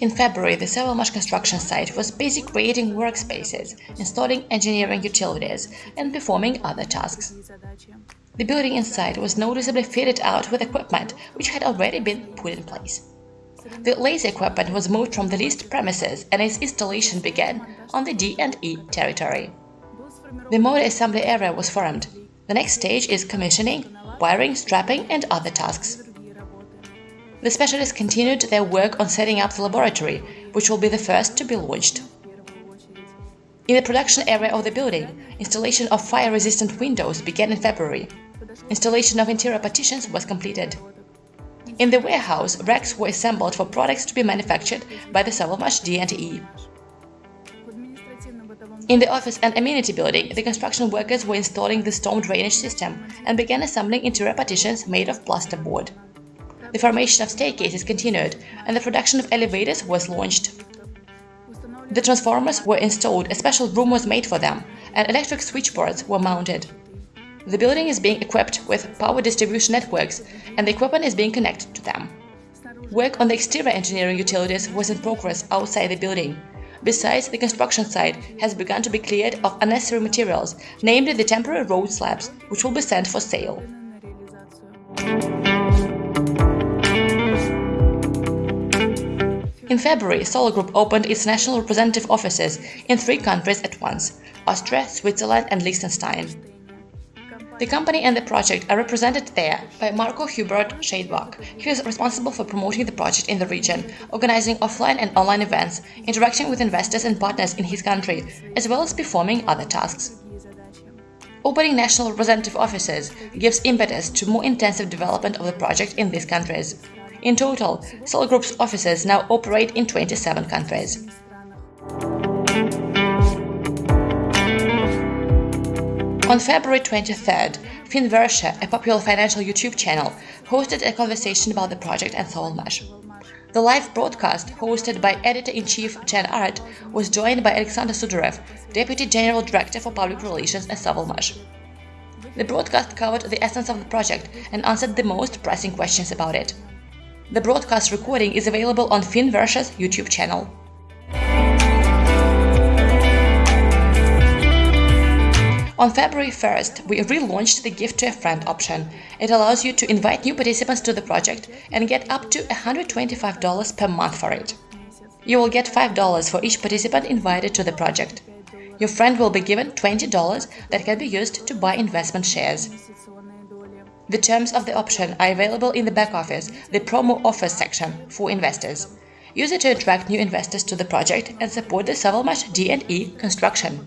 In February, the Sovelmash construction site was busy creating workspaces, installing engineering utilities, and performing other tasks. The building inside was noticeably fitted out with equipment which had already been put in place. The laser equipment was moved from the leased premises and its installation began on the D&E territory. The motor assembly area was formed. The next stage is commissioning, wiring, strapping and other tasks. The specialists continued their work on setting up the laboratory, which will be the first to be launched. In the production area of the building, installation of fire-resistant windows began in February. Installation of interior partitions was completed. In the warehouse, racks were assembled for products to be manufactured by the Sovelmash D&E. In the office and amenity building, the construction workers were installing the storm drainage system and began assembling interior partitions made of plasterboard. The formation of staircases continued, and the production of elevators was launched. The transformers were installed, a special room was made for them, and electric switchboards were mounted. The building is being equipped with power distribution networks, and the equipment is being connected to them. Work on the exterior engineering utilities was in progress outside the building. Besides, the construction site has begun to be cleared of unnecessary materials, namely the temporary road slabs, which will be sent for sale. In February, Solar Group opened its national representative offices in three countries at once Austria, Switzerland, and Liechtenstein. The company and the project are represented there by Marco Hubert Scheidbach. He is responsible for promoting the project in the region, organizing offline and online events, interacting with investors and partners in his country, as well as performing other tasks. Opening national representative offices gives impetus to more intensive development of the project in these countries. In total, Solar Group's offices now operate in 27 countries. On February 23rd, Finversia, a popular financial YouTube channel, hosted a conversation about the project and Sovelmash. The live broadcast, hosted by editor-in-chief Jan Art, was joined by Alexander Sudarev, Deputy General Director for Public Relations at Sovelmash. The broadcast covered the essence of the project and answered the most pressing questions about it. The broadcast recording is available on Finversia's YouTube channel. On February 1st, we relaunched the Gift to a Friend option. It allows you to invite new participants to the project and get up to $125 per month for it. You will get $5 for each participant invited to the project. Your friend will be given $20 that can be used to buy investment shares. The terms of the option are available in the back office, the promo offers section for investors. Use it to attract new investors to the project and support the Sovelmash D&E construction.